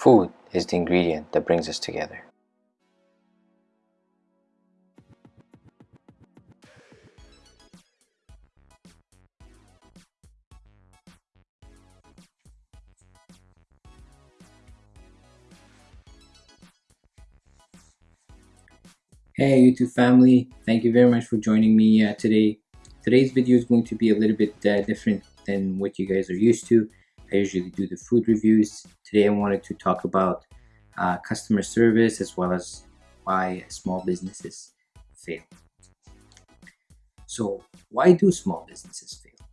Food is the ingredient that brings us together. Hey YouTube family, thank you very much for joining me uh, today. Today's video is going to be a little bit uh, different than what you guys are used to. I usually do the food reviews. Today I wanted to talk about uh, customer service as well as why small businesses fail. So why do small businesses fail?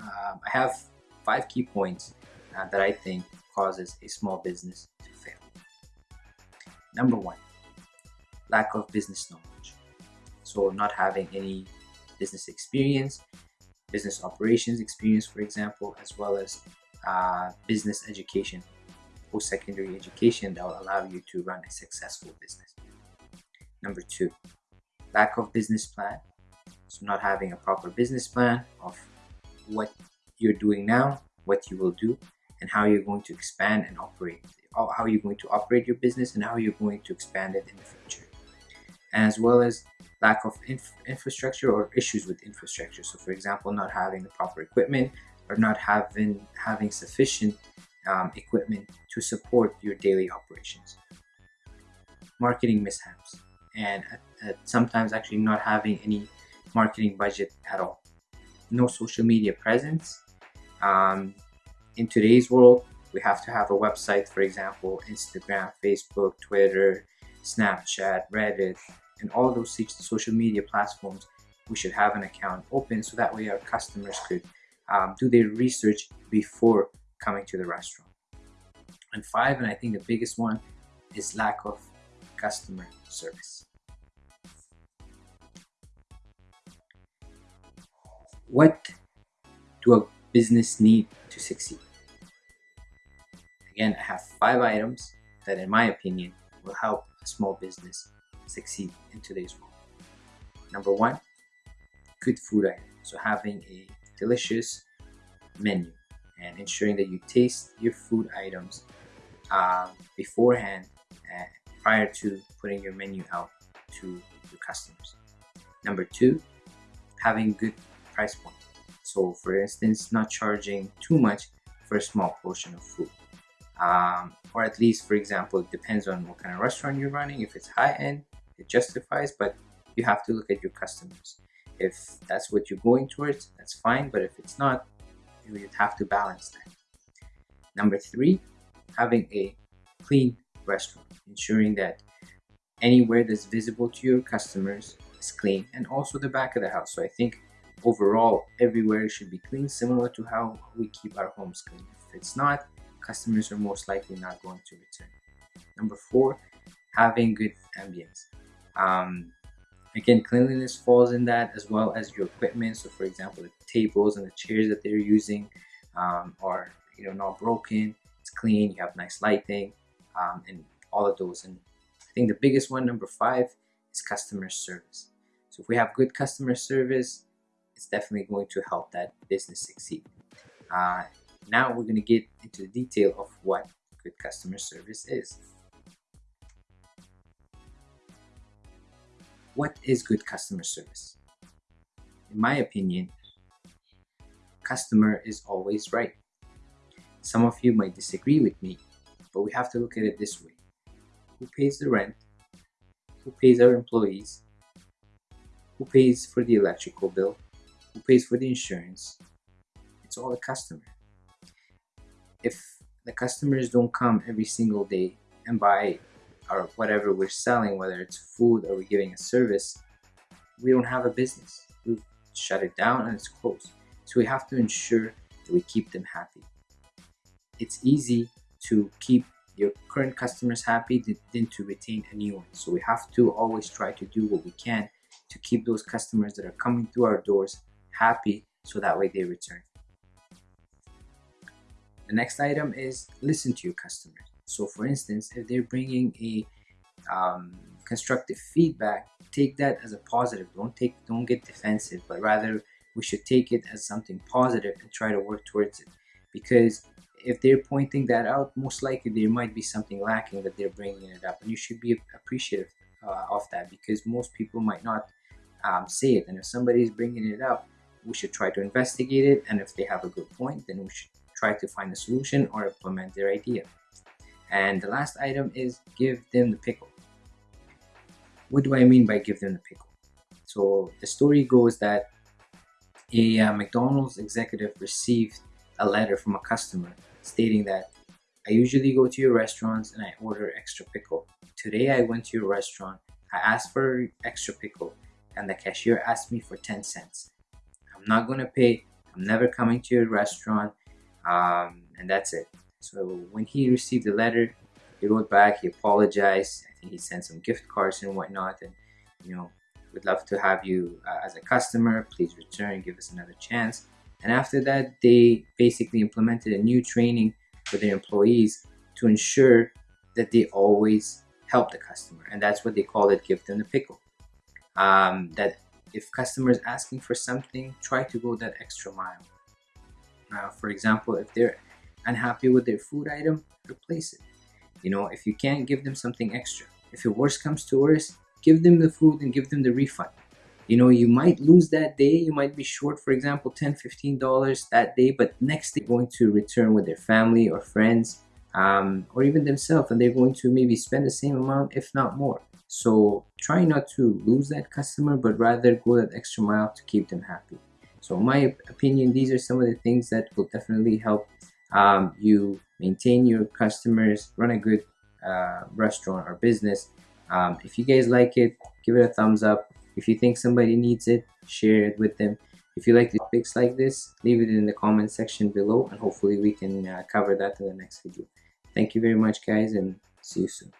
Um, I have five key points uh, that I think causes a small business to fail. Number one, lack of business knowledge. So not having any business experience, business operations experience, for example, as well as uh, business education, post-secondary education that will allow you to run a successful business. Number two, lack of business plan. So not having a proper business plan of what you're doing now, what you will do, and how you're going to expand and operate. How you're going to operate your business and how you're going to expand it in the future. As well as lack of inf infrastructure or issues with infrastructure. So for example, not having the proper equipment or not having having sufficient um, equipment to support your daily operations. Marketing mishaps and uh, sometimes actually not having any marketing budget at all. No social media presence. Um, in today's world, we have to have a website, for example, Instagram, Facebook, Twitter, Snapchat, Reddit, and all those social media platforms. We should have an account open so that way our customers could um, do their research before coming to the restaurant. And five, and I think the biggest one, is lack of customer service. What do a business need to succeed? Again, I have five items that in my opinion will help a small business succeed in today's world. Number one, good food item. So having a delicious menu and ensuring that you taste your food items uh, beforehand prior to putting your menu out to your customers. Number two, having good price point. So for instance, not charging too much for a small portion of food. Um, or at least, for example, it depends on what kind of restaurant you're running. If it's high end, it justifies, but you have to look at your customers. If that's what you're going towards, that's fine. But if it's not, you would have to balance that. Number three, having a clean restroom, ensuring that anywhere that's visible to your customers is clean and also the back of the house. So I think overall everywhere should be clean, similar to how we keep our homes clean. If it's not, customers are most likely not going to return. Number four, having good ambience. Um, again, cleanliness falls in that as well as your equipment. So for example, the tables and the chairs that they're using um, are you know not broken. It's clean. You have nice lighting um, and all of those. And I think the biggest one, number five, is customer service. So if we have good customer service, it's definitely going to help that business succeed. Uh, now we're going to get into the detail of what good customer service is. What is good customer service? In my opinion, customer is always right. Some of you might disagree with me, but we have to look at it this way. Who pays the rent? Who pays our employees? Who pays for the electrical bill? Who pays for the insurance? It's all the customer. If the customers don't come every single day and buy or whatever we're selling, whether it's food or we're giving a service, we don't have a business. We've shut it down and it's closed. So we have to ensure that we keep them happy. It's easy to keep your current customers happy than to retain a new one. So we have to always try to do what we can to keep those customers that are coming through our doors happy so that way they return. The next item is listen to your customers. So for instance, if they're bringing a um, constructive feedback, take that as a positive. Don't take, don't get defensive, but rather we should take it as something positive and try to work towards it. Because if they're pointing that out most likely there might be something lacking that they're bringing it up and you should be appreciative uh, of that because most people might not um, say it and if somebody is bringing it up we should try to investigate it and if they have a good point then we should try to find a solution or implement their idea and the last item is give them the pickle what do I mean by give them the pickle so the story goes that a uh, McDonald's executive received a letter from a customer stating that I usually go to your restaurants and I order extra pickle. Today I went to your restaurant, I asked for extra pickle and the cashier asked me for 10 cents. I'm not gonna pay, I'm never coming to your restaurant um, and that's it. So when he received the letter, he wrote back, he apologized, I think he sent some gift cards and whatnot and you know, would love to have you uh, as a customer, please return, give us another chance. And after that, they basically implemented a new training for their employees to ensure that they always help the customer. And that's what they call it, give them the pickle. Um, that if customers asking for something, try to go that extra mile. Now, for example, if they're unhappy with their food item, replace it. You know, if you can't give them something extra. If your worst comes to worst, give them the food and give them the refund you know you might lose that day you might be short for example 10 15 dollars that day but next they're going to return with their family or friends um, or even themselves and they're going to maybe spend the same amount if not more so try not to lose that customer but rather go that extra mile to keep them happy so in my opinion these are some of the things that will definitely help um, you maintain your customers run a good uh, restaurant or business um, if you guys like it give it a thumbs up if you think somebody needs it, share it with them. If you like topics like this, leave it in the comment section below and hopefully we can uh, cover that in the next video. Thank you very much guys and see you soon.